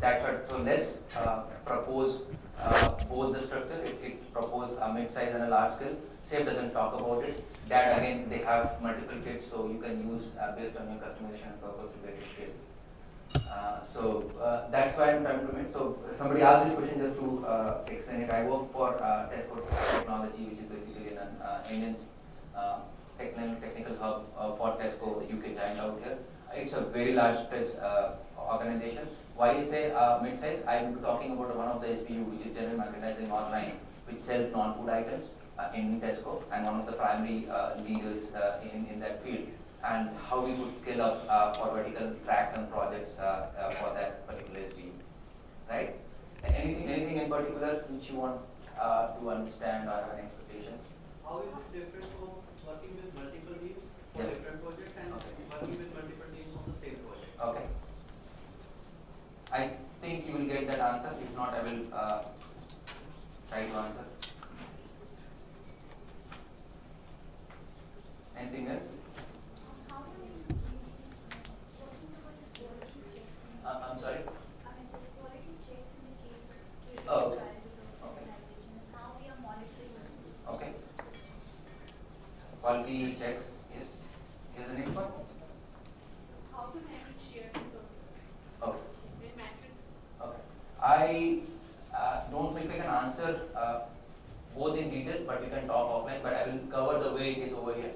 That's what, so let's uh, propose uh, both the structure. It, it propose a mid-size and a large scale. SAFe doesn't talk about it. That again, they have multiple kits, so you can use uh, based on your customization purpose to get it scaled. Uh, so uh, that's why I'm trying to make. So somebody asked this question just to uh, explain it. I work for uh, Tesco Technology, which is basically an uh, Indian technical technical hub for Tesco, the UK giant out here. It's a very large stretch organization. Why I say uh, mid-size? I'm talking about one of the SBU, which is General Merchandising Online, which sells non-food items uh, in Tesco, and one of the primary uh, leaders uh, in, in that field and how we could scale up uh, for vertical tracks and projects uh, uh, for that particular SBU, right? Anything, anything in particular which you want uh, to understand or have expectations? How is it different from working with multiple teams for Yeah. different projects and Okay. working with multiple teams on the same project? Okay. I think you will get that answer. If not, I will uh, try to answer. Anything else? How do we working towards the quality checks? Uh, I'm sorry. I mean, the quality checks in the case case Oh, trials of okay. organization and how we are monitoring it. Okay. Quality checks. Yes. Here's the next one. How to manage shared resources Okay. in matrix? Okay. I uh, don't think I can answer uh, both in detail, but we can talk offline, but I will cover the way it is over here.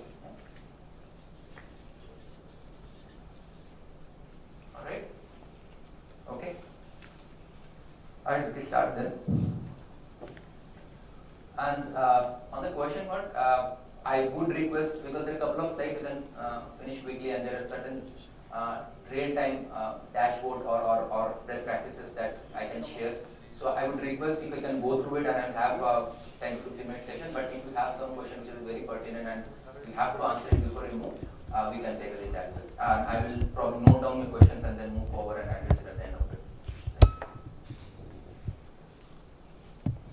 All right? Okay. All right, start then. And uh, on the question one, uh, I would request, because there are a couple of slides we can uh, finish quickly and there are certain uh, real-time uh, dashboard or, or, or best practices that I can share. So I would request if I can go through it and I'll have a 10 to 15 minute session, but if you have some question which is very pertinent and we have to answer it before we move, uh, we can take it. And I will probably note down your questions and then move forward and address it at the end of it.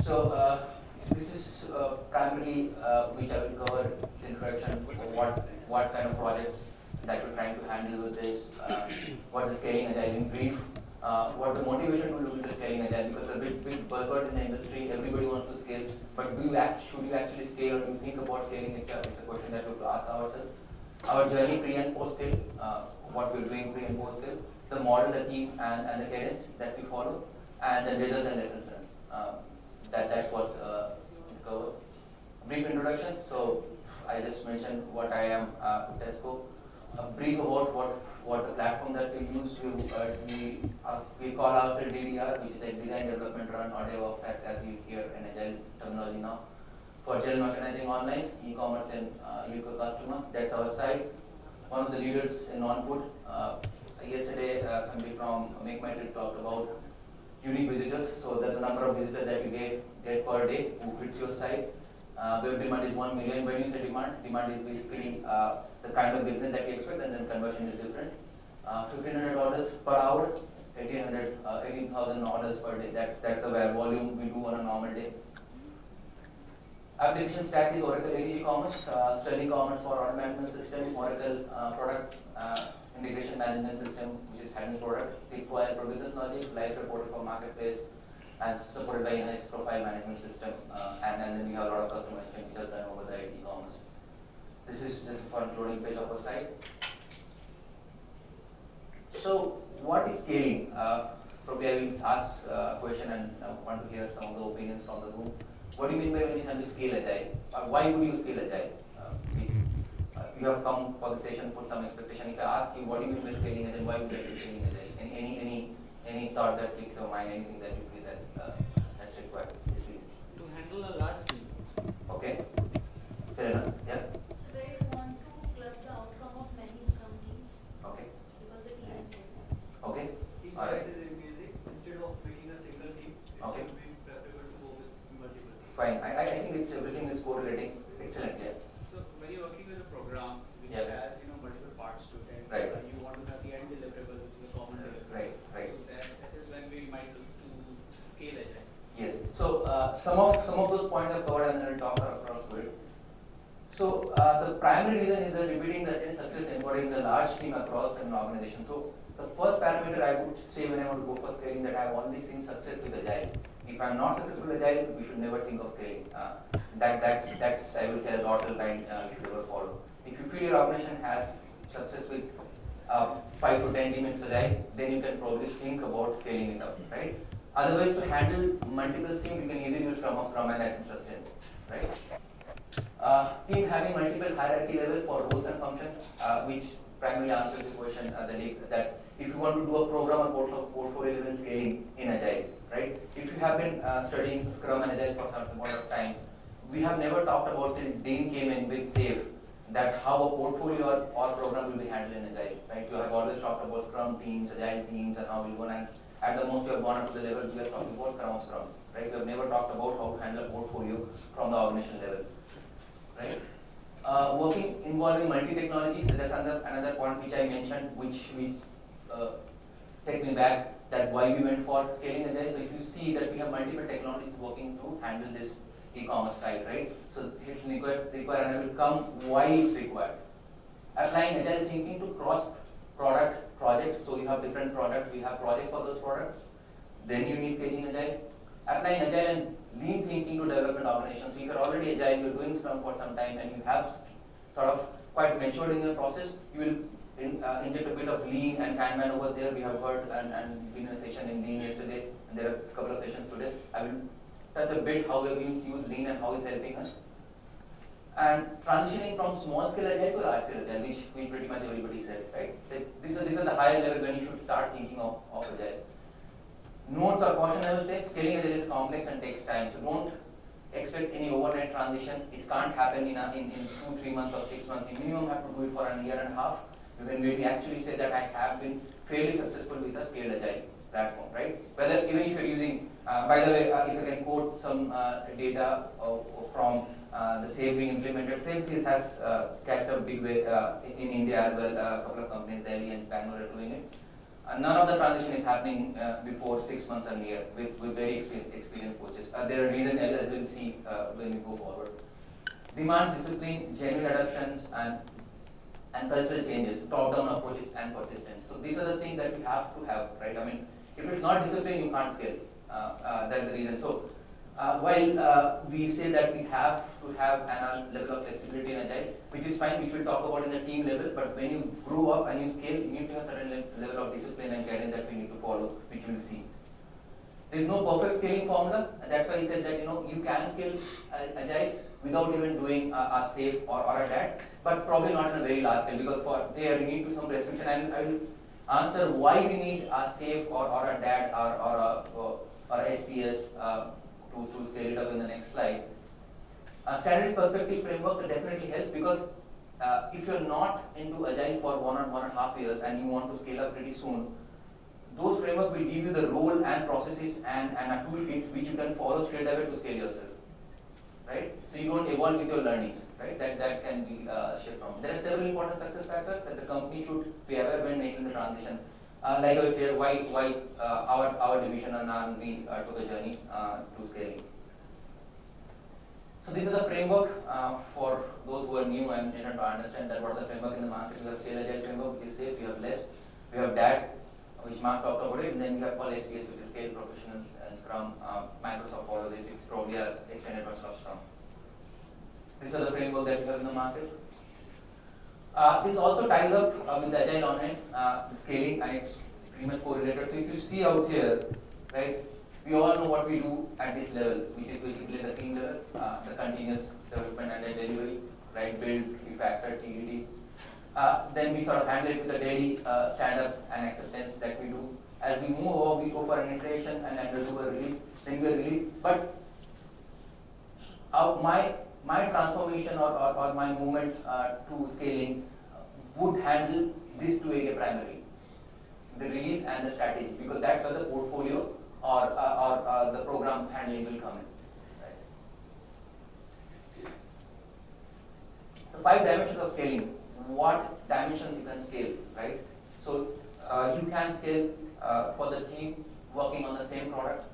So, uh, this is uh, primarily uh, which I will cover the introduction, what, what kind of projects that we're trying to handle with this, uh, what the scaling agile in brief, uh, what the motivation to look into scaling agile, because a big, big buzzword in the industry, everybody wants to scale, but do you act, should you actually scale or do you think about scaling? It's a, it's a question that we have to ask ourselves. Our journey pre and post scale, uh, what we're doing pre and post scale, the model, the team, and, and the cadence that we follow, and the results and lessons learned. That that's what uh, cover. Brief introduction. So I just mentioned what I am uh, Tesco. A brief about what what the platform that we use. We uh, we uh, we call ourselves DDR, which is a design development run or DevOps as- as you hear in agile terminology now. For general merchandising online, e-commerce and uh, UK customer. That's our site. One of the leaders in non-food. Uh, yesterday, uh, somebody from MakeMyTrip talked about unique visitors. So that's the number of visitors that you get, get per day who hits your site. Uh, web demand is 1 million. When you say demand, demand is basically uh, the kind of business that you expect and then conversion is different. Uh, 1500 orders per hour, 1800, uh, 18,000 orders per day. That's, that's the volume we do on a normal day. Application stack is Oracle ATG Commerce, uh, Sterling Commerce for order management system, Oracle uh, product uh, integration management system, is handling product, Bitcoin for business logic, Live reporter for marketplace, and supported by Nice profile management system. Uh, and, and then we have a lot of customization which are done over the ATG Commerce. This is just a fun loading page of our site. So, what is scaling? Uh, probably I will ask uh, a question and uh, want to hear some of the opinions from the room. What do you mean by when you say to scale agile? Uh, why would you scale agile? We- you have come for the session for some expectation. If I ask you what do you mean by scaling agile, why would you do scaling agile? Any, any, any, any thought that clicks your mind, anything that you feel that uh, that's required? Yes, please. To handle a large team, Okay. Fair enough. Yeah. They want to club the outcome of many scrum Okay. because the team. Okay. team All right. is increasing, instead of making a single team, it Okay. would be preferable to go with multiple. Fine. I, I I think it's everything is correlating. Excellent. Yeah. So when you're working with a program which Yeah. has, you know, multiple parts to it, Right. uh, you want to have the end deliverable, which is a common deliverable. Right, right. So that, that is when we might look to scale agile. Yes. So uh, some of some of those points I've covered and I'll talk across to it. So uh, the primary reason is that repeating the attend success embodied in the large team across an organization. So the first parameter I would say when I want to go for scaling that I've only seen success with agile. If I'm not successful with agile, we should never think of scaling. Uh, that that's that's I will say a lateral line uh, you should never follow. Your operation has success with uh, five to ten teams agile, then you can probably think about scaling it up, right? Otherwise, to handle multiple teams, you can easily use Scrum and Action Sustain, right? Uh, team having multiple hierarchy levels for roles and functions, uh, which primarily answers the question uh, that, that if you want to do a program or portfolio, portfolio level scaling in Agile, right? If you have been uh, studying Scrum and Agile for some amount of time, we have never talked about it. Dean came in with SAFe, that how a portfolio or, or program will be handled in Agile, right? You have always talked about Scrum teams, Agile teams, and how we go and at the most we have gone up to the level we are talking about Scrum of Scrum, right? We have never talked about how to handle a portfolio from the organization level right? Uh, working involving multi-technologies, that's another, another point which I mentioned, which, which uh, take me back that why we went for scaling agile. So if you see that we have multiple technologies working to handle this e-commerce site, right? So it's required, required and will come why it's required. Applying agile thinking to cross product projects. So you have different products, we have projects for those products. Then you need scaling agile. Applying agile and lean thinking to development organizations. So if you're already agile, you're doing Scrum for some time, and you have sort of quite matured in your process, you will in, uh, inject a bit of lean and Kanban over there. We have heard and, and been in a session in lean yesterday, and there are a couple of sessions today. I will touch a bit how we used lean and how it's helping us. And transitioning from small scale agile to large scale agile, which we pretty much everybody said, right? These are, these are the higher level when you should start thinking of, of agile. Notes or caution I will say, scaling agile is complex and takes time. So don't expect any overnight transition. It can't happen in, a, in, in two, three months or six months. You minimum have to do it for a year and a half. You can we actually say that I have been fairly successful with a scaled agile platform, right? Whether even if you're using, by the way, uh, if I can quote some uh, data from uh, the SAFe being implemented, SAFe has uh, catched a big way uh, in India as well. a couple of companies, Delhi and Bangalore, are doing it. Uh, none of the transition is happening uh, before six months and year with, with very experienced coaches. Uh, there are reasons as we'll see uh, when we go forward. Demand, discipline, genuine adoptions, and and cultural changes, top-down approaches, and persistence. So these are the things that we have to have, right? I mean, if it's not discipline, you can't scale. Uh, uh, that's the reason. So uh, while we say that we have to have an level of flexibility in agile, which is fine, which we'll talk about in the team level, but when you grow up and you scale, you need to have a certain le level of discipline and guidance that we need to follow, which we'll see. There is no perfect scaling formula, and that's why I said that you know you can scale uh, agile without even doing a, a SAFe or, or a DAD, but probably not in a very large scale because for there you need to some restriction, and I will answer why we need a SAFe or, or a DAD or, or a or, SPS uh, to, to scale it up in the next slide. Uh, standards perspective frameworks definitely help because uh, if you're not into agile for one or one and a half years and you want to scale up pretty soon, those frameworks will give you the role and processes and, and a toolkit which you can follow straight away to scale yourself. Right? So you don't evolve with your learnings, right? That that can be uh, from. There are several important success factors that the company should be aware when making the transition. Uh, like I said, why, why uh, our, our division and R&D uh, took a journey uh, to scaling. So this is the framework uh, for those who are new and didn't understand that what is the framework in the market. We have scale agile framework, is SAFe, we have LeSS, we have DAD, which Mark talked about it, and then we have called SPS, which is Scale professionals and Scrum. Uh, Microsoft follows it, it's probably an extended version Scrum. These are the framework that we have in the market. Uh, this also ties up uh, with the Agile Online uh, scaling and it's pretty much correlated. So if you see out here, right, we all know what we do at this level, which is basically the team level, uh, the continuous development and the delivery, right, build, refactor, TDD. Uh, then we sort of handle it with the daily uh, stand-up and acceptance that we do. As we move over, we go for an iteration and then do a release, then we release. But my my transformation or, or, or my movement uh, to scaling would handle this two area primary, the release and the strategy, because that's where the portfolio or, uh, or uh, the program handling will come in. Right? So five dimensions of scaling. What dimensions you can scale, right? So uh, you can scale uh, for the team working on the same product,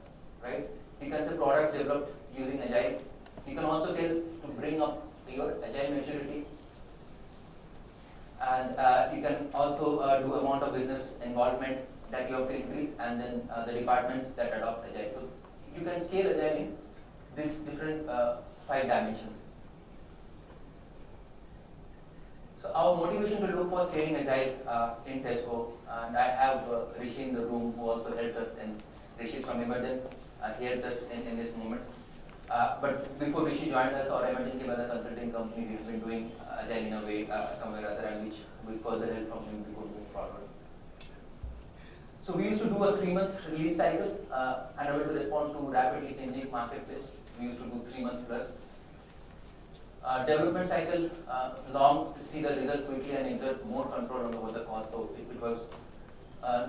right? You can say products developed using Agile you can also tell to bring up your agile maturity. And uh, you can also uh, do amount of business involvement that you have to increase, and then uh, the departments that adopt agile. So you can scale agile in these different uh, five dimensions. So our motivation to look for scaling agile uh, in Tesco, and I have uh, Rishi in the room who also helped us, and Rishi from Emergent, uh, he helped us in, in this moment. Uh, but before Rishi joined us, or Emergent came as a consulting company, we've been doing uh, agile in a way uh, somewhere other, and which with further help from him we could move forward. So we used to do a three-month release cycle, uh, able to respond to rapidly changing marketplace. We used to do three months plus. Uh, development cycle uh, long to see the results quickly and exert more control over the cost. So it, it was uh,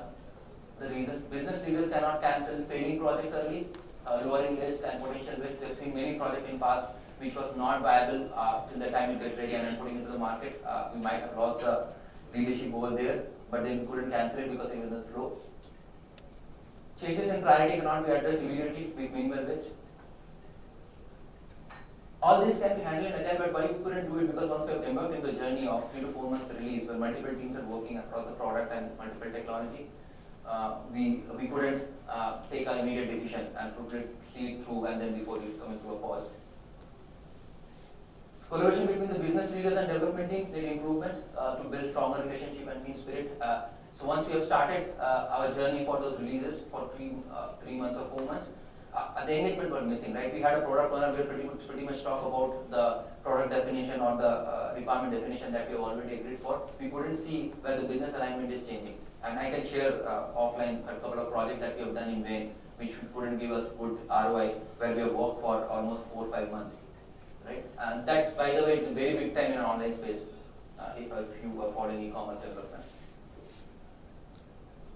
the reason business leaders cannot cancel failing projects early, uh, lowering risk and potential risk. They've seen many projects in past which was not viable uh, till the time you get ready and then putting into the market. Uh, we might have lost the leadership over there, but then we couldn't cancel it because it was the flow. Changes in priority cannot be addressed immediately with minimal risk. All this can be handled in agile, but why we couldn't do it? Because once we have embarked in the journey of three to four months release, where multiple teams are working across the product and multiple technology, uh, we we couldn't uh, take an immediate decision and put it through, and then before we come into a pause. Collaboration between the business leaders and development teams did improvement uh, to build stronger relationship and team spirit. Uh, so once we have started uh, our journey for those releases for three uh, three months or four months, the engagement was missing, right? We had a product owner where pretty much, pretty much talk about the product definition or the requirement definition that we have already agreed for. We couldn't see where the business alignment is changing. And I can share uh, offline a couple of projects that we have done in vain, which couldn't give us good ROI, where we have worked for almost four or five months, right? And that's, by the way, it's a very big time in online space, uh, if, if you are following e-commerce development.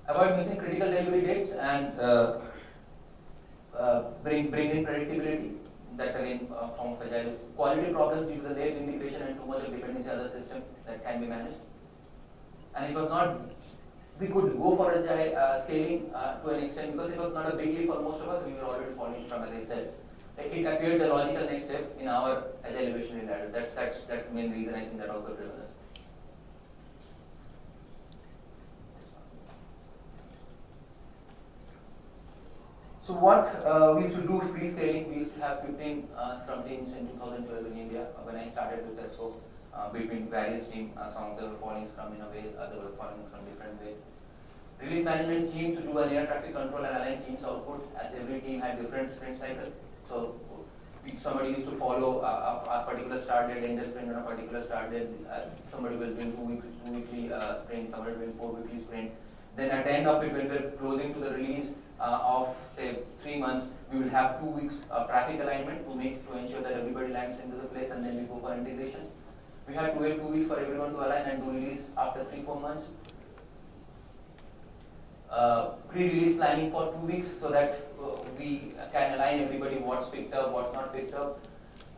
Avoid missing critical delivery dates and uh, uh, bring bring in predictability. That's again a form of agile. Quality problems due to the late integration and too much of dependency on the system that can be managed. And it was not, we could go for agile uh, scaling uh, to an extent because it was not a big leap for most of us. We were already following Scrum, as I said. It appeared the logical next step in our agile evolutionary ladder. That's that's that's the main reason I think that also driven. So what uh, we used to do pre-scaling, we used to have 15 uh, Scrum teams in 2012 in India uh, when I started with Tesco. Uh, between various teams, uh, some of them were following Scrum in a way, others were following Scrum different way. Release management team to do a near traffic control and align teams output as every team had different sprint cycle. So somebody used to follow a, a, a particular start date, end sprint on a particular start date. Uh, somebody will do two weekly, two weekly uh, sprint, somebody will do four weekly sprint. Then at the end of it, when we're closing to the release uh, of say three months, we will have two weeks of traffic alignment to make to ensure that everybody lands into the place, and then we go for integration. We have to wait two weeks for everyone to align and do release after three four months. Uh, pre-release planning for two weeks so that uh, we can align everybody what's picked up, what's not picked up.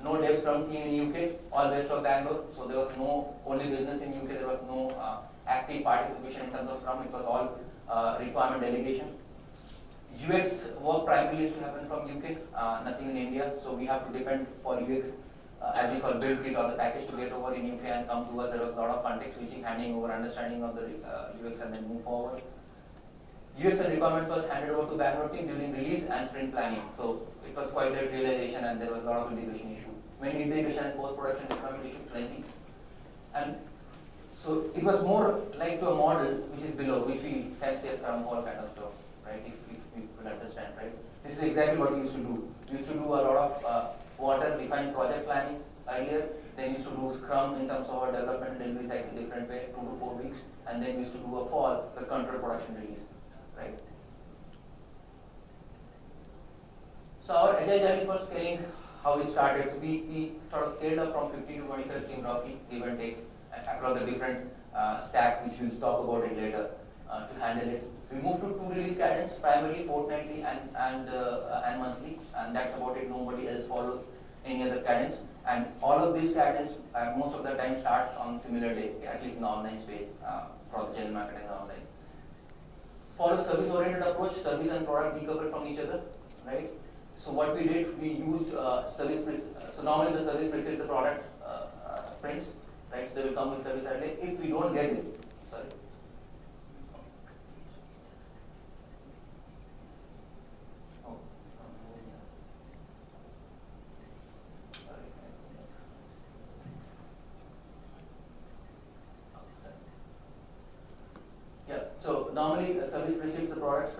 No dev from team in UK, all based of Bangalore. So there was no only business in UK. There was no uh, active participation in terms of scrum. It was all uh, requirement delegation. UX work primarily used to happen from UK, uh, nothing in India. So we have to depend for UX, uh, as we call build kit or the package to get over in UK and come to us. There was a lot of context switching, handing over, understanding of the uh, UX and then move forward. UX and requirements was handed over to team during release and sprint planning. So it was quite late realization and there was a lot of integration issue. Many integration and post-production deployment issue, plenty. And so it was more like to a model which is below, which we fancy as Scrum Hall kind of stuff, right? If, if people understand, right? This is exactly what we used to do. We used to do a lot of uh, water defined project planning earlier. Then used to do Scrum in terms of our development delivery cycle different way, two to four weeks. And then we used to do a fall, the control production release, right? So our agile journey for scaling, how we started, so we, we sort of scaled up from 50 to 25 team roughly, give and take, across the different uh, stack, which we'll talk about it later, uh, to handle it. We moved to two release cadence, primarily fortnightly and, and, uh, and monthly, and that's about it, nobody else follows any other cadence. And all of these cadence, uh, most of the time starts on similar day, at least in the online space, uh, for the general marketing online. Follow service-oriented approach, service and product decoupled from each other, right? So what we did, we used uh, service, uh, so normally the service precedes the product uh, uh, sprints, right? So they will come with service early. If we don't get it, sorry. Oh, sorry. Yeah, so normally a service receives the product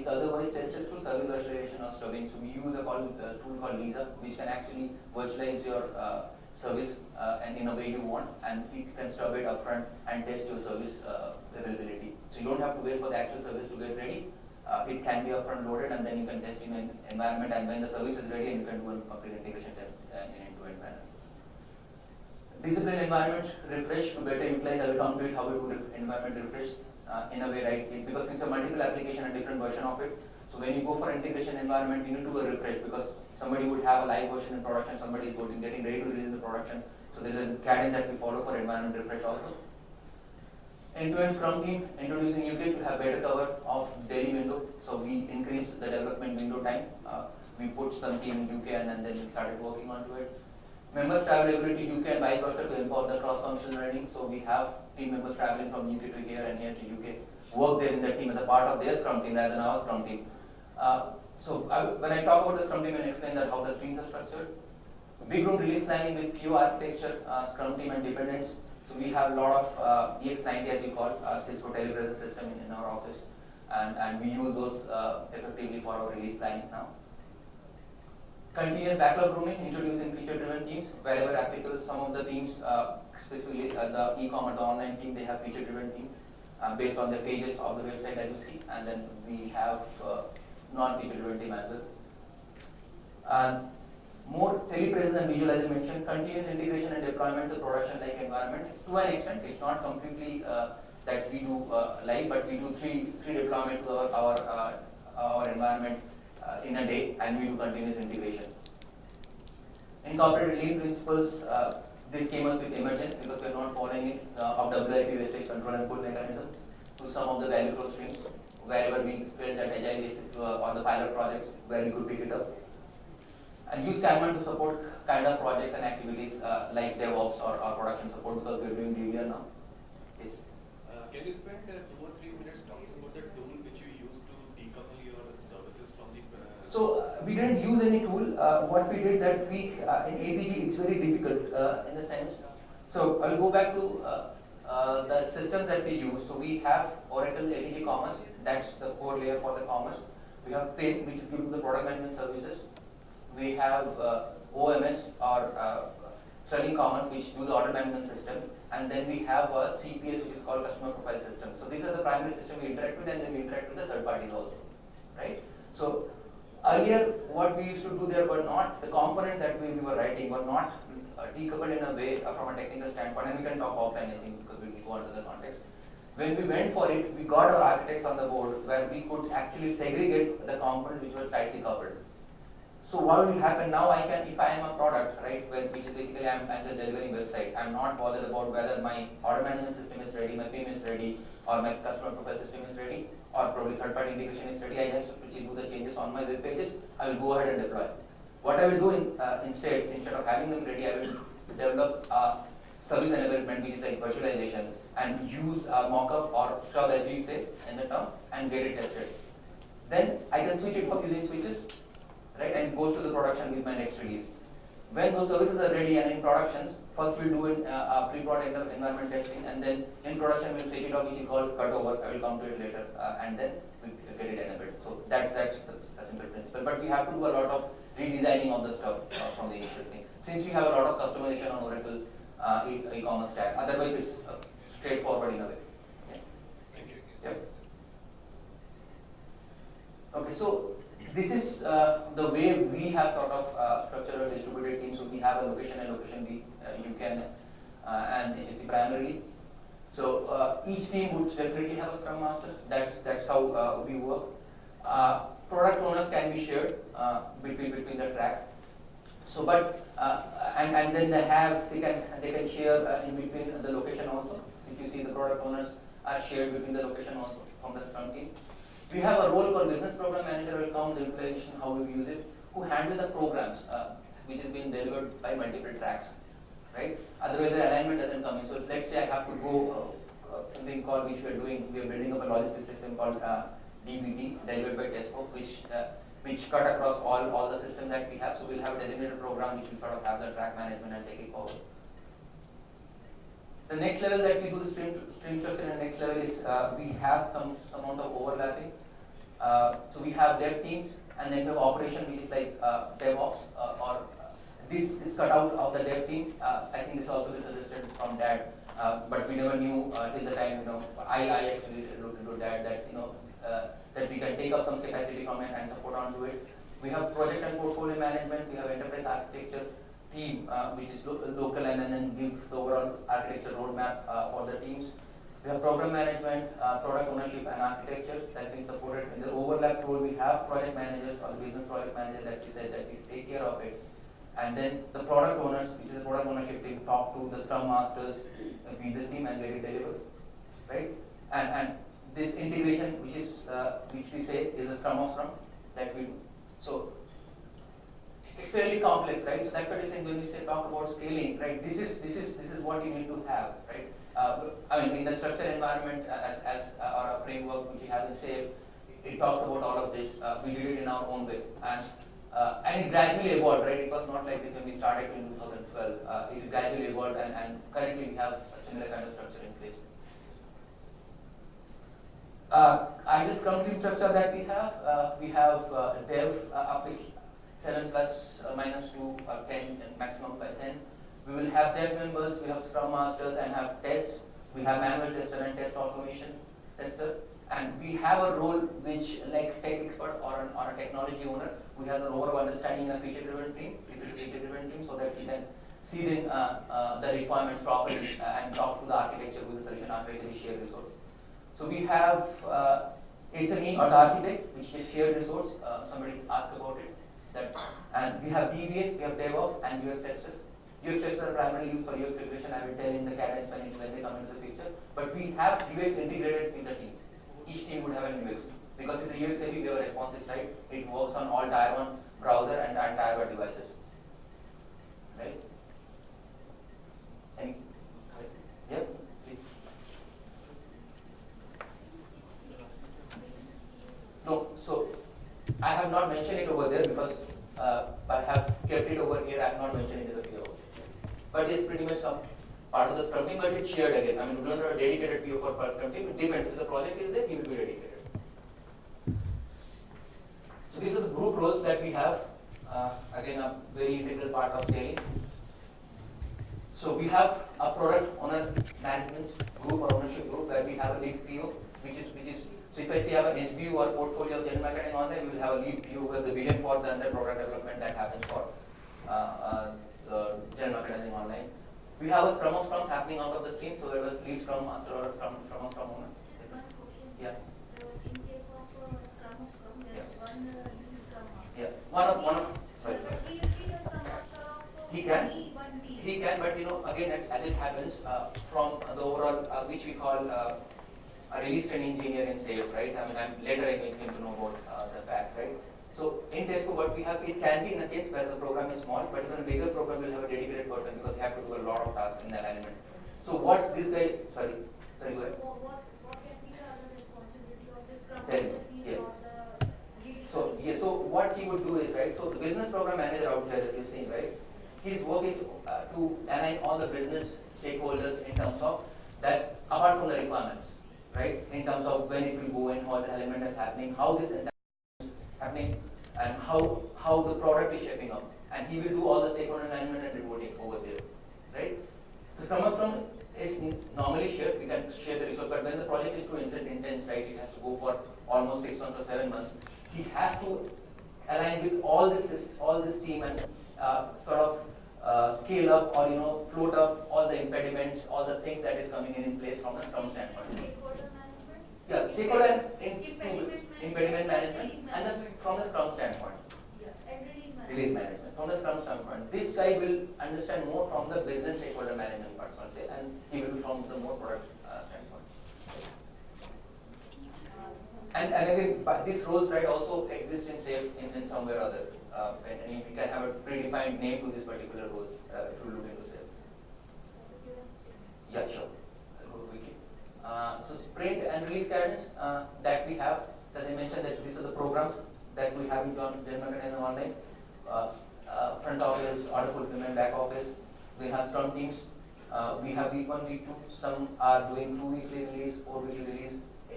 if otherwise tested through service virtualization or stubbing. So we use a call, uh, tool called Lisa, which can actually virtualize your uh, service uh, and in a way you want, and you can stub it upfront and test your service uh, availability. So you don't have to wait for the actual service to get ready. Uh, it can be upfront loaded, and then you can test in an environment, and when the service is ready, and you can do a complete integration test uh, in end-to-end manner. Discipline environment refresh to better utilize. I will come to it how we do environment refresh uh, in a way, right? It- because it's a multiple application and different version of it. So when you go for integration environment, you need to do a refresh because somebody would have a live version in production, somebody is going getting ready to release the production. So there's a cadence that we follow for environment refresh also. End-to-end Scrum team introducing UK to have better cover of daily window. So we increase the development window time. Uh, we put some team in UK and then, then started working onto it. Members travelability UK and vice versa to import the cross-functional learning. So we have team members traveling from UK to here and here to UK, work there in the team as a part of their Scrum team rather than our Scrum team. Uh, so I, when I talk about the Scrum team and explain that how the streams are structured, big room release planning with few architecture, uh, Scrum team and dependents. So we have a lot of uh, EX90 as we call uh, Cisco telepresence system in, in our office, and, and we use those uh, effectively for our release planning now. Continuous backlog grooming, introducing feature-driven teams wherever applicable. Some of the teams, uh, specifically uh, the e-commerce, the online team, they have feature-driven team uh, based on the pages of the website as you see, and then we have uh, non-feature-driven team as well. And more telepresence and visual as I mentioned, continuous integration and deployment to production-like environment. To an extent, it's not completely uh, that we do uh, live, but we do three three deployment to our our, our environment uh, in a day, and we do continuous integration. Incorporated lean principles. Uh, this came up with emergent because we are not following it uh, of WIP wastage control and pull mechanism to some of the value flow streams wherever we felt that agile is uh, on the pilot projects where we could pick it up and use Kanban to support kind of projects and activities uh, like DevOps or, or production support because we're doing DVR now. Yes. Uh, Can you spend uh, two or three minutes talking about the tool which you use to decouple your services from the? uh, So uh, we didn't use any tool. Uh, what we did that we uh, in ATG it's very difficult uh, in the sense. So I'll go back to uh, uh, the systems that we use. So we have Oracle ATG Commerce. That's the core layer for the commerce. We have PIM, which is given to the product management services. We have OMS or Sterling Commerce, which do the order management system, and then we have a CPS, which is called customer profile system. So these are the primary system we interact with, and then we interact with the third parties also, right? So earlier, what we used to do there were not the components that we, we were writing were not uh, decoupled in a way uh, from a technical standpoint, and we can talk offline, I think, because we will go into the context. When we went for it, we got our architects on the board where we could actually segregate the components which were tightly coupled. So what will happen now? I can, if I am a product, right, where, which is basically I'm, I'm just delivering website. I'm not bothered about whether my order management system is ready, my PIM is ready, or my customer profile system is ready, or probably third-party integration is ready. I have to do the changes on my web pages. I will go ahead and deploy. What I will do in, uh, instead, instead of having them ready, I will develop a service enablement, which is like virtualization, and use a mockup or stub, as we say in the term, and get it tested. Then I can switch it off using switches right, and goes to the production with my next release. When those services are ready and in productions, first we'll do an, uh, a pre-prod environment testing, and then in production we'll take it off, which is called cutover. I will come to it later, uh, and then we get it enabled. So that's that's the, a simple principle. But we have to do a lot of redesigning of the stuff uh, from the initial thing. Since we have a lot of customization on Oracle uh, e- e-commerce stack, otherwise it's uh, straightforward in a way. Okay. Thank you. Yep. Okay, so this is uh, the way we have sort of uh, structured distributed team. So we have a location and location B, uh, you can, uh, and HSC primarily. So uh, each team would definitely have a scrum master. That's that's how uh, we work. Product owners can be shared between between the track. So, but and and then they have they can they can share in between the location also. If you see the product owners are shared between the location also from the Scrum team. We have a role called business program manager will come the implementation how we use it, who handle the programs uh, which is being delivered by multiple tracks. right? Otherwise, the alignment doesn't come in. So let's say I have to go uh, uh, something called which we are doing. We are building up a logistics system called uh, DBT, delivered by Tesco, which uh, which cut across all all the system that we have. So we'll have a designated program which will sort of have the track management and take it forward. The next level that we do the stream, stream structure and next level is uh, we have some amount of overlapping. Uh, so we have dev teams and then we have operation which is like uh, DevOps uh, or this is cut out of the dev team. Uh, I think this also is suggested from that, uh, but we never knew till the time you know I, I actually looked into that that you know that we can take up some capacity from it and support onto it. We have project and portfolio management. We have enterprise architecture team, uh, which is lo- local and then give the overall architecture roadmap uh, for the teams. We have program management, uh, product ownership and architecture that we supported. In the overlap role, we have project managers or business project manager that we said that we take care of it. And then the product owners, which is the product ownership team, talk to the scrum masters, uh, the team and get it delivered, right? And, and this integration, which is, uh, which we say is a scrum of scrum that we do. So it's fairly complex, right? So that's what I'm saying when we say talk about scaling, right? This is this is this is what you need to have, right? Uh, I mean, in the structured environment, uh, as as uh, or a framework which we have in SAFE, it talks about all of this. Uh, we did it in our own way, and uh, and it gradually evolved, right? It was not like this when we started in 2012. Uh, it gradually evolved, and, and currently we have a similar kind of structure in place. Uh, ideal Scrum team structure that we have, we have dev uh, 7 plus uh, minus 2 or 10 and maximum by 10. We will have dev members, we have Scrum masters and have test. We have manual tester and test automation tester. And we have a role which like tech expert or, an, or a technology owner who has a role of understanding a feature driven team, feature driven team so that we can see the, uh, uh, the requirements properly uh, and talk to the architecture with the solution architect architecture shared resource. So we have uh, SME or the architect, which is shared resource. Uh, somebody asked about it. That, and we have DBA, we have DevOps, and UX testers. UX testers are primarily used for UX integration. I will tell in the cadence when, it, when they come into the picture. But we have UX integrated in the team. Each team would have an UX because it's a UX heavy, we have a responsive side. It works on all Tier 1 browser and, and Tier 1 devices. Right? Any? Yep. No, so I have not mentioned it over there because uh, I have kept it over here. I have not mentioned it in the PO. But it's pretty much part of the scrum team, but it's shared again. I mean, we don't have a dedicated PO for per scrum team. It depends. If the project is there, he will be dedicated. So these are the group roles that we have. Uh, again, a very integral part of scaling. So we have a product owner management group or ownership group where we have a lead PO, which is which is so if I say I have an SBU or portfolio of general marketing on there, we will have a lead view with the vision for the under product development that happens for uh, uh, the general marketing online. We have a scrum of scrum happening out of the team, so there was lead scrum master or a scrum scrum of scrum owner. Just one question. Yeah. Uh, In case of uh, Scrum of Scrum, there is one uh, lead Scrum Master. Yeah, one of one of sorry. He will be the Scrum Master of uh, He can. He can, but you know, again, as as it happens, uh, from the overall, uh, which we call uh, a release train engineer in SAFE, right? I mean, I'm later I came to know about uh, the fact, right? So in Tesco, what we have, it can be in a case where the program is small, but even a bigger program will have a dedicated person because they have to do a lot of tasks in that element. So what this guy, sorry, sorry, go ahead. What, what, what can be the responsibility of the Scrum Tell me, Master? He is yeah. not the lead. So, yeah, so what he would do is, right, so the business program manager out there that you're seeing, right, his work is uh, to align all the business stakeholders in terms of that, apart from the requirements, right, in terms of when it will go in, how the element is happening, how this is happening, and how, how the product is shaping up. And he will do all the stakeholder alignment and reporting over there, right? So some of them is normally shared, we can share the resource, but when the project is too intense, right, it has to go for almost six months or seven months, he has to align with all this, all this team and uh, sort of uh, scale up or, you know, float up all the impediments, all the things that is coming in in place from a Scrum standpoint. Stakeholder management? Yeah, stakeholder in, Impediment impediment management and the, from the Scrum standpoint. Release management. from the Scrum standpoint. This guy will understand more from the business stakeholder management part and he will be from the more product uh, standpoint. And, and again, these roles right also exist in SAFE in, in somewhere or other. Uh, and, and we can have a predefined name to this particular role uh, if you look into SAFE. Yeah, sure. Uh, so sprint and release guidance uh, that we have, as I mentioned, that these are the programs that we have in German and online. Uh, uh, front office, order fulfillment, back office. We have Scrum teams. Uh, we have week one, week two. Some are doing two weekly release, four weekly release.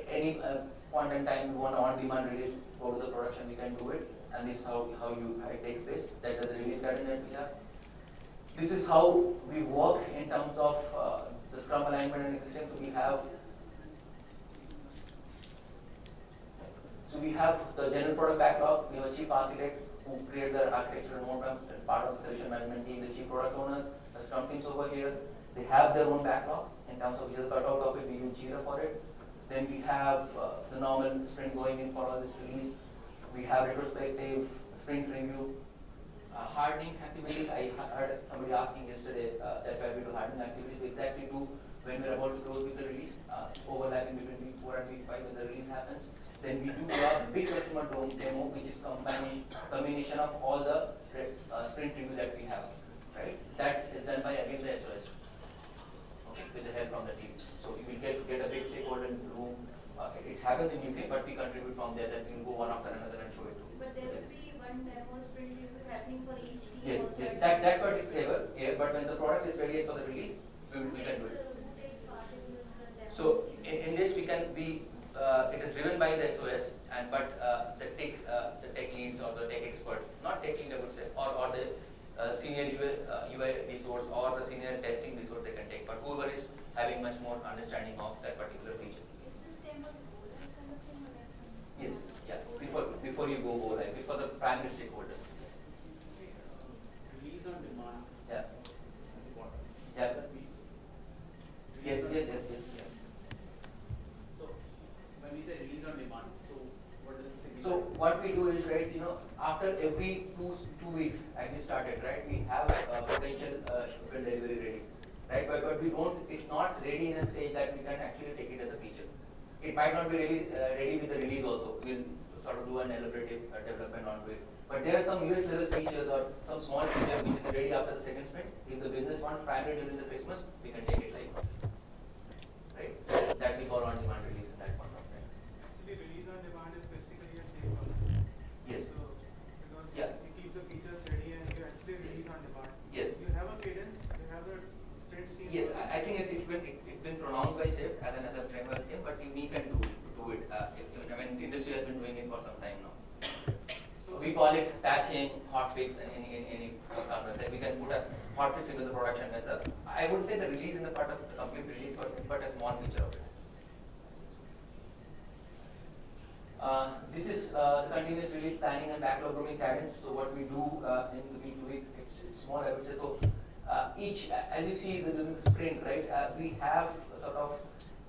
Any uh, point in time you want on-demand release, go to the production, we can do it. And this is how, how you how it takes place. That is the release guidance that we have. This is how we work in terms of uh, the Scrum alignment and existence. So we have so we have the general product backlog. We have a chief architect who create the architectural roadmap and part of the solution management team, the chief product owner, the Scrum teams over here. They have their own backlog in terms of just cut out of it. We use Jira for it. Then we have uh, the normal sprint going in for all this release. We have retrospective, sprint review, uh, hardening activities, I heard somebody asking yesterday uh, that why we do hardening activities, we exactly do when we're about to close with the release, uh, overlapping between week four and week five when the release happens. Then we do a big customer demo, which is combination, combination of all the uh, sprint review that we have, right? That is done by again the SOS, okay, with the help from the team. So you will get, get a big stakeholder in the room, uh, it happens in UK, but we contribute from there, that we'll go one after another and show it to. But there will be one demo sprint happening for each team. Yes, yes, at that, that's what it's ever, yeah, but when the product is ready for the release, we, will- we can do it. Who takes part in this uh? So in, in this, we can be, uh, it is driven by the SOS and but, uh, the tech, uh, the tech leads or the tech expert, not tech lead, I would say, or, or the, uh, senior UI, uh, UI resource or the senior testing resource they can take, but whoever having much more understanding of that particular feature. Is this demo that kind of thing or that's something? Yes, yeah, before, before you go go live, before the primary stakeholders. Release on demand. Yeah, yeah, yes, yes, yes, yes, yes. So, when we say release on demand, so what does it signify? So what we do is, right, you know, after every two, two weeks, as we started, right, we have a potential uh, shipment delivery ready, right? But, but we don't, it's not ready in a stage that we can actually take it as a feature. It might not be really uh, ready with the release also. We'll sort of do an elaborative uh, development onto it. But there are some US level features or some small feature which is ready after the second sprint. If the business wants primary during the Christmas, we can take it live. Right? That we call on demand release at that point of time. Actually, release on demand is basically a safe concept. Yes. So, because Yeah. you keep the features ready and you actually release on demand. Yes. You have a cadence, you have a sprint team. Yes, I, I think it's, it's been, it, it's been pronounced by SAFE as an, as a framework thing, but unique and do, do it. Uh, it- I mean, the industry has been doing it for some time now. So- We call hotfix, and any, any, any concept. We can put a hotfix into the production method. I would say the release in the part of the complete release, but, but a small feature of it. Uh, this is uh, the continuous release planning and backlog grooming cadence. So what we do uh, in the week to week, it's, it's small, I would say. So uh, each, as you see within the sprint, right, uh, we have sort of,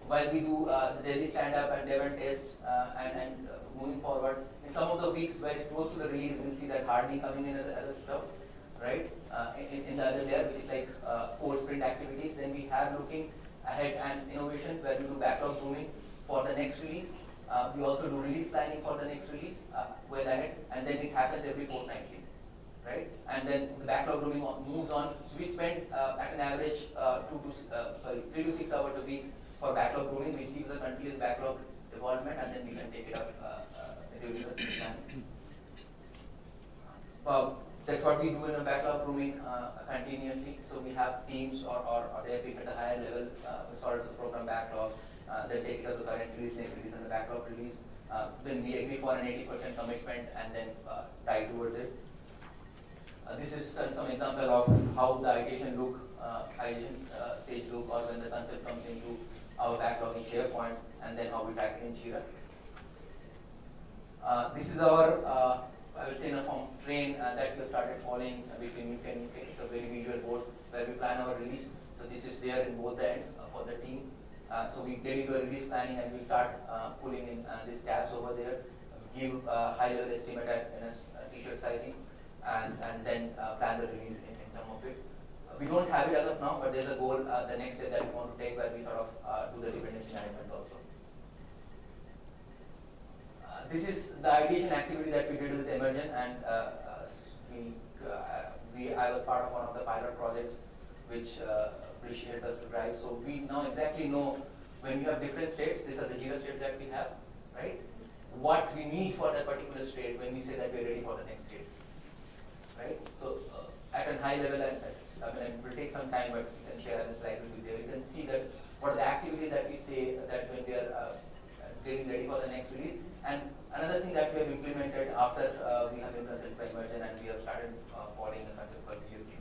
while we do uh, the daily stand-up and dev and test uh, and, and uh, moving forward, in some of the weeks where it's close to the release, we'll see that hardening coming in as, a- as a stuff, right? Uh, in, in the other layer, which is like uh, core sprint activities. Then we have looking ahead and innovation where we do backlog grooming for the next release. Uh, we also do release planning for the next release, uh, well ahead, and then it happens every fortnightly, right? And then the backlog grooming moves on. So we spend uh, at an average uh, two to uh, sorry three to six hours a week for backlog grooming, which gives a continuous backlog development, and then we can take it up uh, uh, during the planning. Well, that's what we do in a backlog grooming uh, continuously. So we have teams or, or, or they at a higher level, uh, sort of the program backlog, uh, they take it up to current release, next release, and the backlog release. Uh, then we agree for an 80% commitment and then uh, tie towards it. Uh, this is some, some example of how the ideation look, ideation stage look, or when the concept comes into our backlog in SharePoint, and then how we it in Jira. Uh, this is our, uh, I would say, in a form train uh, that we have started following uh, between and UK. It's a very visual board where we plan our release. So this is there in both end uh, for the team. Uh, so we get into a release planning and we start pulling in these tabs over there, give uh, high level estimate at a s- a t-shirt sizing, and, and then plan the release in, in terms of it. We don't have it as of now, but there's a goal uh, the next year that we want to take where we sort of uh, do the dependency management also. Uh, This is the ideation activity that we did with Emergent and uh, uh, we, uh, we, I was part of one of the pilot projects which uh, which help us to drive. So we now exactly know when we have different states, these are the Jira states that we have, right? What we need for that particular state when we say that we're ready for the next state, right? So at a high level, and I mean, it will take some time, but we can share the slide with you there. You can see that what are the activities that we say that when we are uh, getting ready for the next release. And another thing that we have implemented after uh, we have by Merchant and we have started uh, following the concept called BFT,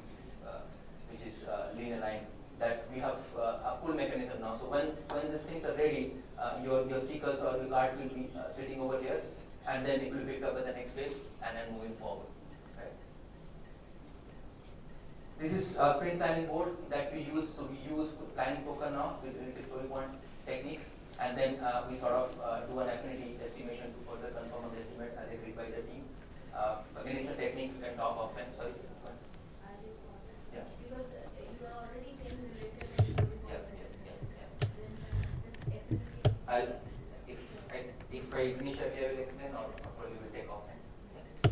uh, which is uh, lean aligned, that we have uh, a pull mechanism now. So when, when these things are ready, your, your stickers or your cards will be sitting over here and then it will pick up at the next place and then moving forward. Right? This is a sprint planning board that we use. So we use planning poker now with related story point techniques, and then uh, we sort of uh, do an affinity estimation to further confirm on the estimate as agreed by the team. Uh, again, it's a technique we can talk offline. Sorry. go ahead. I just wanted, Yeah. because uh, you are already saying related to the Yeah, yeah, yeah, yeah. Then uh. I'll, if I, if I finish earlier, I will explain or or probably will take offline. Yeah.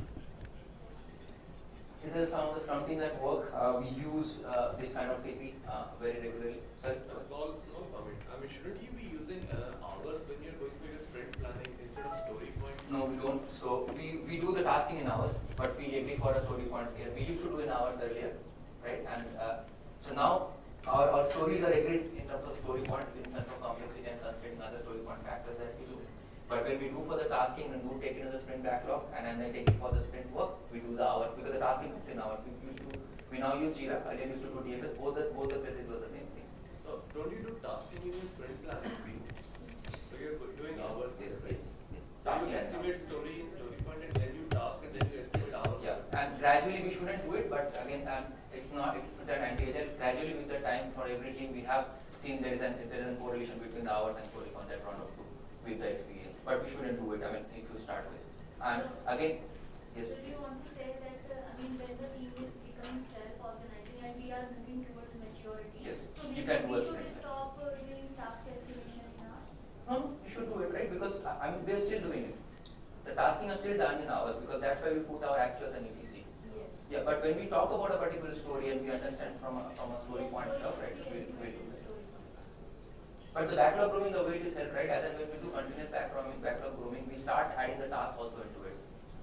These are some of the scrum teams at work. Uh, we use uh, this kind of KP uh, very regularly. Sorry. A small, small comment. I mean, shouldn't you be using hours when you're going through your sprint planning instead of story point? No, we don't. So we, we do the tasking in hours, but we agree for a story point here. We used to do in hours earlier, right? And uh, so now our, our stories are agreed in terms of story point, in terms of complexity and considering other story point factors that we do. But when we do for the tasking and do take it in the sprint backlog and then they take it for the sprint work, we do the hours because the tasking is in hours. We used to we now use Jira. Earlier used to do TFS. Both the both the places was the same thing. So don't you do tasking in your sprint planning week? So you're doing hours Yes, there, right? yes, yes. So you estimate story in story point and then you task and then you estimate hours. Yeah, and gradually we shouldn't do it, but again, um, it's not, it's that anti-agile, gradually with the time for every team, we have seen there is an, there is a correlation between the hours and story on that round of two with the experience, but we shouldn't do it, I mean, if you start with. And again, yes, So do you want to say that, uh, I mean, when the team is becoming self-organizing and we are moving towards maturity? Yes, So you we can do we should stop uh, doing task estimation in hours? no, you should do it, right, because, I I mean, we're still doing it. The tasking are still done in hours, because that's why we put our actuals and ETC. Yes. Yeah, but when we talk about a particular story and we understand from a, from a story point of, right, we, yes, we do yes, it. story point. But the backlog grooming, the way it is held, right, as and when we do continuous backlog, backlog grooming, we start adding the task also into it.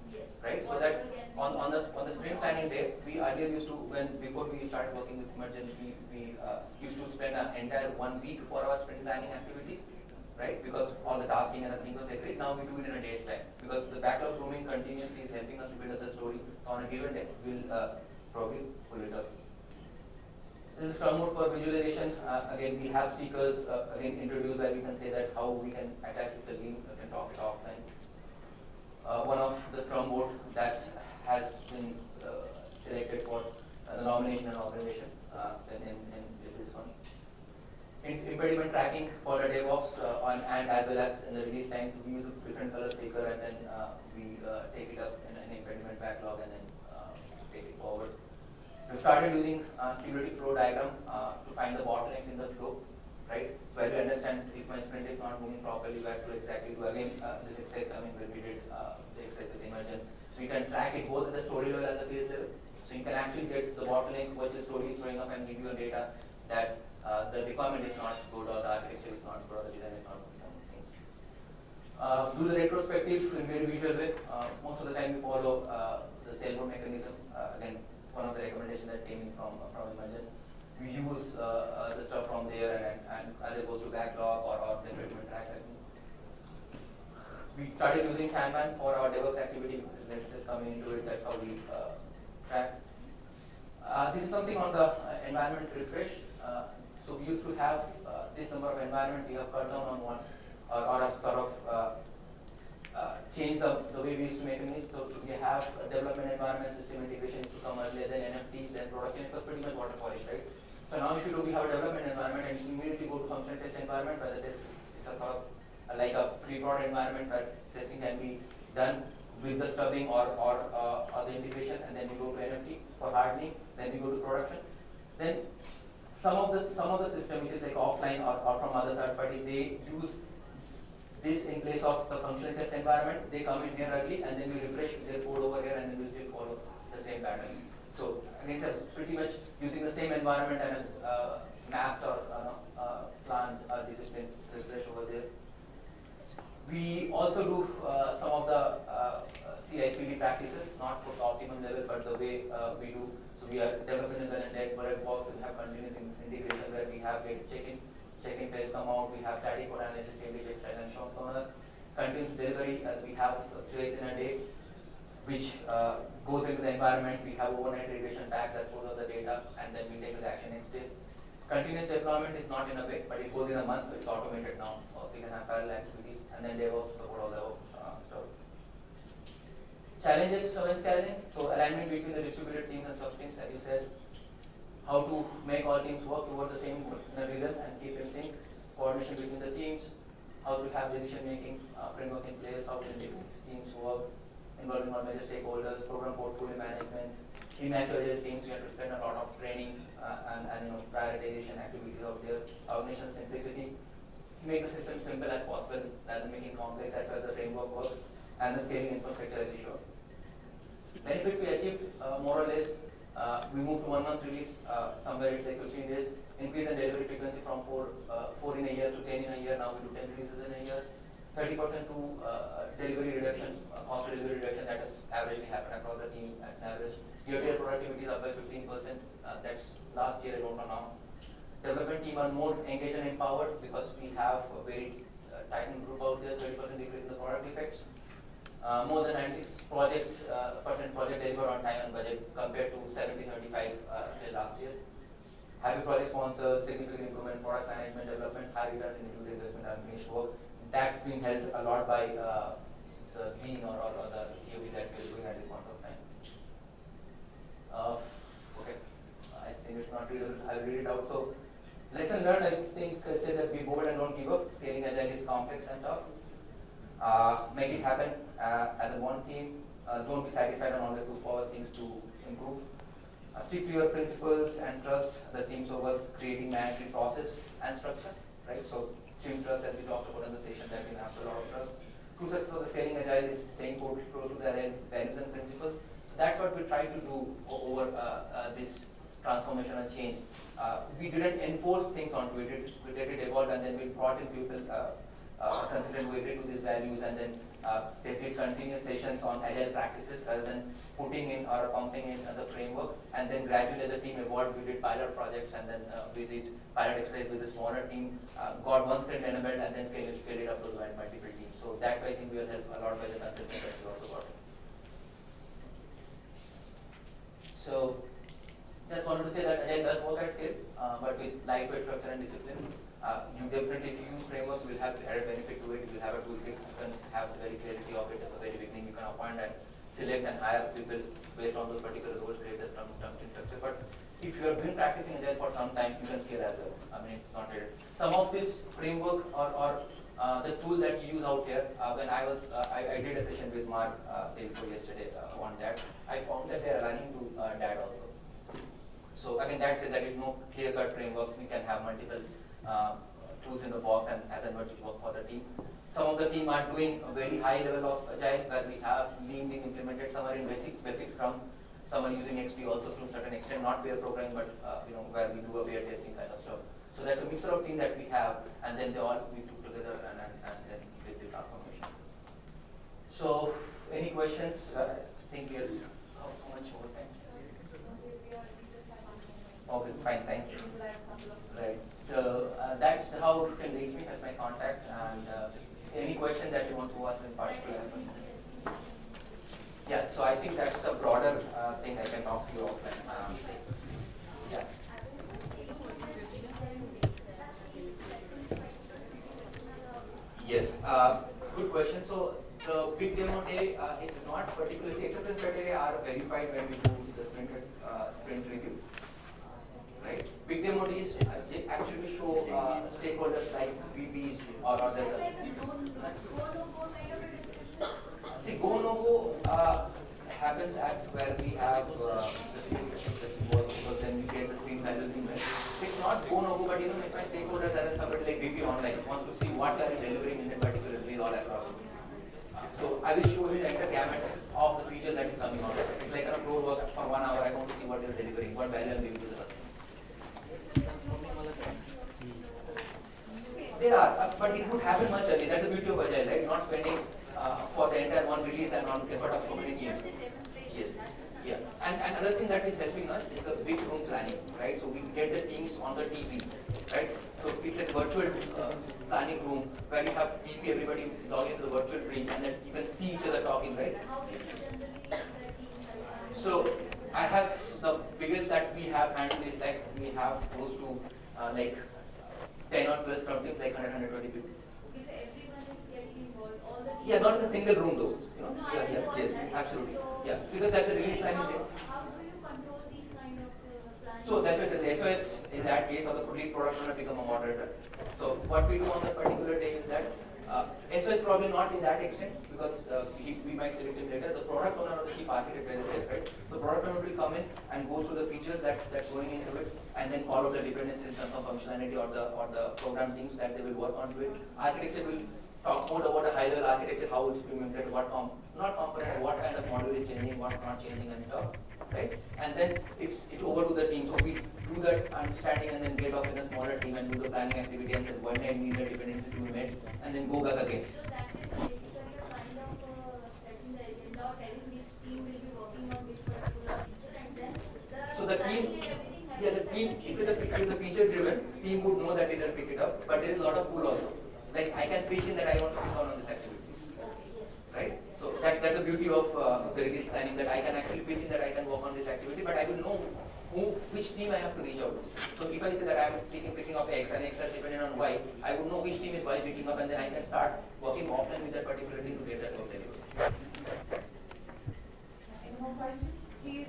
Yes. right? So that on, on the, on the sprint planning day, we earlier used to, when, before we started working with Merchant, we, we, uh, used to spend an entire one week for our sprint planning activities, right? Because all the tasking and everything was agreed, now we do it in a day's time, because the backlog grooming continuously is helping us to build up the story, so on a given day, we'll, uh, probably pull it up. This is Scrum mode for visualization. Uh, again, we have speakers uh, again introduced where we can say that how we can attach with the link, we can talk it offline. Uh, one of the Scrum board that has been selected for the nomination and organization in, in, in this one. Impediment tracking for the DevOps uh, on, and as well as in the release time, we use a different color sticker and then uh, we uh, take it up in an impediment backlog and then take it forward. We started using uh, flow diagram uh, to find the bottlenecks in the flow, right? Where we understand if my sprint is not moving properly, where to exactly do again uh, this exercise. I mean, when we did the exercise with Emergn, so you can track it both at the story level and the phase level. So you can actually get the bottleneck, which the story is throwing up, and give you a data that uh, the requirement is not good or the architecture is not good or the design is not good. Uh, do the retrospective in very visual way. Uh, most of the time we follow uh, the sailboat mechanism. Again, one of the recommendations that came from from Emergn. We use uh, the stuff from there and, and either goes to backlog or, or the development track. We started using Kanban for our DevOps activity. Let's just coming into it. That's how we uh, track. Uh, this is something on the uh, environment refresh. So we used to have this number of environment. We have cut down on one, or, or a sort of uh, change the, the way we used to make things. So we have a development environment, system integration to come earlier, then NFT, then production. It was pretty much waterfallish, right? So now if you do, we have a development environment and immediately go to function test environment where the test is a sort of uh, like a pre-prod environment where testing can be done with the stubbing or, or, uh, or the integration and then we go to NFT for hardening, then we go to production. Then some of the some of the system which is like offline or, or from other third party, they use this in place of the functional test environment. They come in here early and then we refresh their code over here and then we still follow the same pattern. So again, sir, pretty much using the same environment and uh, mapped or uh, uh, planned uh, discipline refresh over there. We also do uh, some of the uh, CI/CD practices, not for the optimum level, but the way uh, we do. So we are developing in the net bullet box. We have continuous integration where we have data checking, checking phase come out. We have static analysis, check, and so on. Continuous delivery as we have trace in a day, which uh, goes into the environment. We have overnight regression tag that shows us the data, and then we take the action day. Continuous deployment is not in a week, but it goes in a month. It's automated now. So we can have parallel activities, and then DevOps support all the uh, stuff. Challenges when scaling. So alignment between the distributed teams and sub teams, as you said. How to make all teams work towards the same rhythm and keep in sync. Coordination between the teams. How to have decision making uh, framework in place. How to make teams work. Involving all major stakeholders. Program portfolio management. Immature agile teams, we have to spend a lot of training uh, and, and you know prioritization activities out there. Organizational simplicity. Make the system simple as possible rather than making complex as well the framework works and the scaling infrastructure as issue. Benefit we achieved uh, more or less, uh, we moved to one month release, uh, somewhere it's like 15 days, increase in delivery frequency from 4, uh, 4 in a year to 10 in a year, now we do 10 releases in a year. 30% to uh, delivery reduction, uh, cost delivery reduction that has averagely happened across the team at an average. Year-to-year productivity is up by 15%, uh, that's last year, don't now. Development team are more engaged and empowered because we have a very uh, tight group out there, 30% decrease in the product effects. Uh, more than 96 project uh, percent project delivered on time and budget compared to 70 75 uh, till last year. Happy project sponsors, significant improvement, product management, development, high returns in user investment and finished work. That's being helped a lot by uh, the lean or, or, or the COB that we're doing at this point of time. Okay, I think it's not readable. I'll read it out. So, lesson learned, I think, uh, say that be bold and don't give up. Scaling agile is complex and tough. Uh, make it happen as a one team. Uh, don't be satisfied and always look for things to improve. Uh, stick to your principles and trust the teams over creating management process and structure. Right. So, team trust, as we talked about in the session, that we have a lot of trust. True success of the scaling agile is staying close to the values and principles. So that's what we try to do over uh, uh, this transformation and change. Uh, we didn't enforce things onto it. We let it evolve and then we brought in people uh, uh, considered agree to these values and then uh, they did continuous sessions on agile practices rather than putting in or pumping in uh, the framework and then gradually the team evolved we did pilot projects and then uh, we did pilot exercise with a smaller team, uh, got one sprint enabled and then scaled scaled it up to multiple teams. So that way I think we will help a lot by the consulting that we also got. So just wanted to say that Agile does work at scale, uh, but with lightweight structure and discipline. Uh, you definitely, if you use framework, you will have added benefit to it. You will have a toolkit. You can have very clarity of it at the very beginning. You can appoint and select and hire people based on those particular roles, create a structure. But if you have been practicing Agile for some time, you can scale as well. I mean, it's not it. Some of this framework or, or uh, the tool that you use out here, uh, when I was, uh, I, I did a session with Mark uh, yesterday uh, on that. I found that they are running to uh, that also. So again, that's it. There is no clear-cut framework. We can have multiple uh, tools in the box and as and when it work for the team. Some of the team are doing a very high level of agile where we have lean being implemented. Some are in basic basic Scrum. Some are using XP also to a certain extent, not pair programming, but uh, you know where we do a pair testing kind of stuff. So that's a mixture of team that we have, and then they all we took together and, and, and then did the transformation. So, any questions? Uh, I think we are how, how much more time? Okay, fine, thank you. Right. So uh, that's how you can reach me as my contact and uh, any question that you want to ask in particular. Yeah, so I think that's a broader uh, thing I can talk to you offline. Um. Yes, uh, good question. So the big demo day, uh, it's not particularly, acceptance criteria are verified when we do the sprint, uh, sprint review? Big demo days uh, actually show uh, stakeholders like VPs or other. See, go no go uh, happens at where we have uh, the because then we get the screen values in. It's not go no go, but you know, if my stakeholders are somebody like VP online wants to see what they are delivering in that particular release all across. Uh, So I will show you like the gamut of the feature that is coming out. It's like a pro work for one hour. I want to see what you're delivering, what value I'm giving to the customer. There are, uh, but it would happen much earlier. That's the beauty of Agile, right? Not spending uh, for the entire one release and on effort of so many teams. a. Yes. Yeah, and, and another thing that is helping us is the big room planning, right? So we get the teams on the TV, right? So it's like virtual uh, planning room where you have TV, everybody log into the virtual bridge and then you can see each other talking, right? How do you generally the team like? So I have the biggest that we have handled is like we have close to uh, like 10 or 12 scrum teams, like 100, 120 people. If everyone is getting involved, all the. Yeah, not in a single room though, you know? No, Yeah, yeah, yes, that. absolutely. So- Yeah, because that's the release How, planning day. how do you control these kind of uh. So that's why the SOS in that case of the lead product owner become a moderator. So what we do on that particular day is that uh, SOS probably not in that extent because uh, he, we might select him later. The product owner or the chief architect as I right? The product owner will come in and go through the features that that's going into it and then follow the dependencies in terms of functionality or the or the program things that they will work on to it. Architecture will talk more about a high level architecture, how it's implemented, what com not component, what kind of module is changing, what not changing and stuff right? And then it's it over to the team. So we do that understanding and then get off in a smaller team and do the planning activity and say when I need the dependency to be met and then go back again. So that is basically a kind of uh, setting the agenda or telling which team will be working on which particular feature and then the. So the team, planning and everything has yeah, the team, if it's a, if it's a feature driven, team would know that it will pick it up, but there is a lot of pull also. Like I can pitch in that I want to pick on on this activity, Okay, yes. right? So that, that's the beauty of uh, the release planning that I can actually pitch in that I can work on this activity, but I will know who, which team I have to reach out to. So if I say that I am picking, picking up X and X is dependent on Y, I would know which team is Y picking up and then I can start working offline with that particular team to get that work delivered. Any more questions? Please,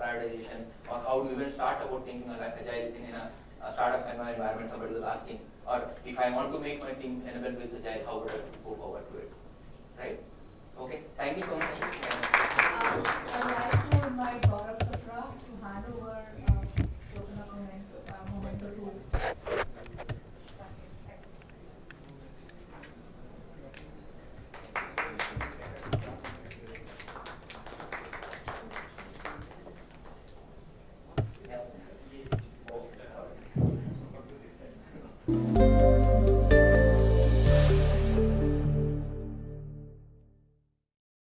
prioritization or how do you even start about thinking like agile in a, a startup kind of environment somebody was asking or if I want to make my team enabled with agile how would I go forward to it? Right? Okay. Thank you so much. Uh, I'd like to invite Gaurav Sapra to hand over uh,